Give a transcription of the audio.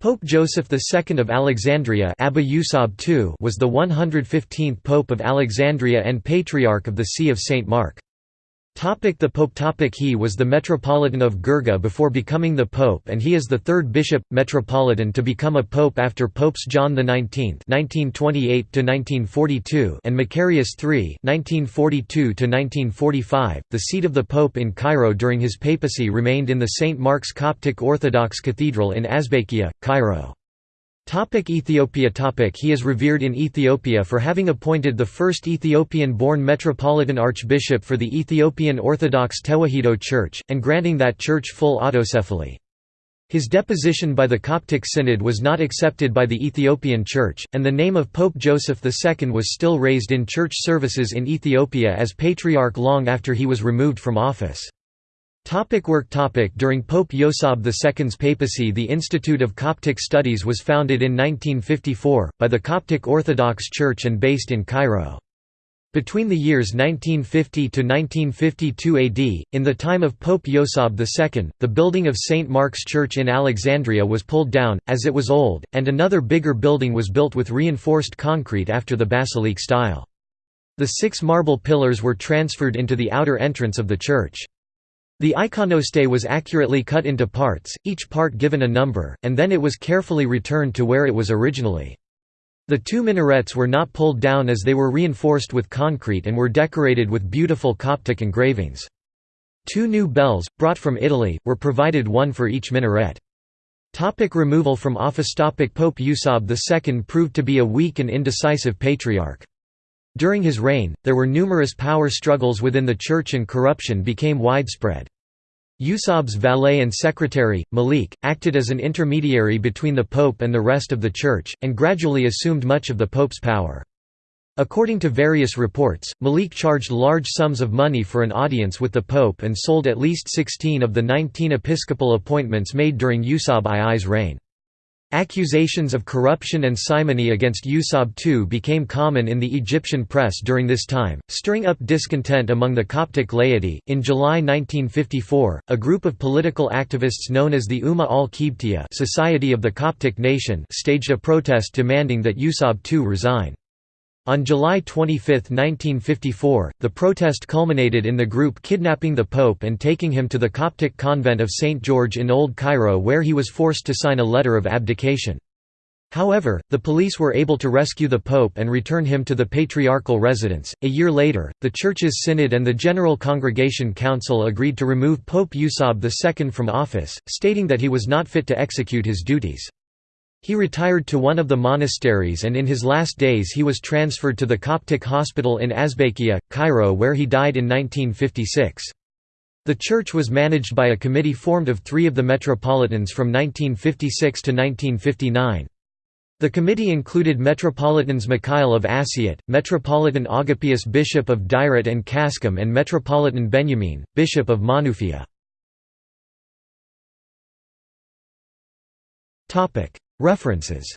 Pope Joseph II of Alexandria Abba II was the 115th Pope of Alexandria and Patriarch of the See of St. Mark. The Pope topic He was the Metropolitan of Gerga before becoming the Pope and he is the third bishop, metropolitan to become a Pope after Popes John XIX (1928–1942) and Macarius III (1942–1945). The seat of the Pope in Cairo during his papacy remained in the St. Mark's Coptic Orthodox Cathedral in Azbakia, Cairo. Topic Ethiopia topic He is revered in Ethiopia for having appointed the first Ethiopian-born Metropolitan Archbishop for the Ethiopian Orthodox Tewahedo Church, and granting that church full autocephaly. His deposition by the Coptic Synod was not accepted by the Ethiopian Church, and the name of Pope Joseph II was still raised in church services in Ethiopia as Patriarch long after he was removed from office. Topic work topic During Pope Yosab II's papacy the Institute of Coptic Studies was founded in 1954, by the Coptic Orthodox Church and based in Cairo. Between the years 1950 to 1952 AD, in the time of Pope Yosab II, the building of St. Mark's Church in Alexandria was pulled down, as it was old, and another bigger building was built with reinforced concrete after the basilica style. The six marble pillars were transferred into the outer entrance of the church. The iconostasis was accurately cut into parts, each part given a number, and then it was carefully returned to where it was originally. The two minarets were not pulled down as they were reinforced with concrete and were decorated with beautiful Coptic engravings. Two new bells, brought from Italy, were provided one for each minaret. Topic removal from office Topic Pope Usab II proved to be a weak and indecisive patriarch. During his reign, there were numerous power struggles within the church and corruption became widespread. Usab's valet and secretary, Malik, acted as an intermediary between the pope and the rest of the church, and gradually assumed much of the pope's power. According to various reports, Malik charged large sums of money for an audience with the pope and sold at least 16 of the 19 episcopal appointments made during Usab II's reign. Accusations of corruption and simony against Usab II became common in the Egyptian press during this time, stirring up discontent among the Coptic laity. In July 1954, a group of political activists known as the Umma al Qibtiyya Society of the Coptic Nation staged a protest demanding that Usab II resign. On July 25, 1954, the protest culminated in the group kidnapping the Pope and taking him to the Coptic convent of St. George in Old Cairo where he was forced to sign a letter of abdication. However, the police were able to rescue the Pope and return him to the patriarchal residence. A year later, the Church's Synod and the General Congregation Council agreed to remove Pope Usab II from office, stating that he was not fit to execute his duties. He retired to one of the monasteries and in his last days he was transferred to the Coptic hospital in Azbakia, Cairo where he died in 1956. The church was managed by a committee formed of three of the metropolitans from 1956 to 1959. The committee included Metropolitans Mikhail of Assiut, Metropolitan Agapius Bishop of Dairat and Kaskim and Metropolitan Benjamin, Bishop of Manufia. References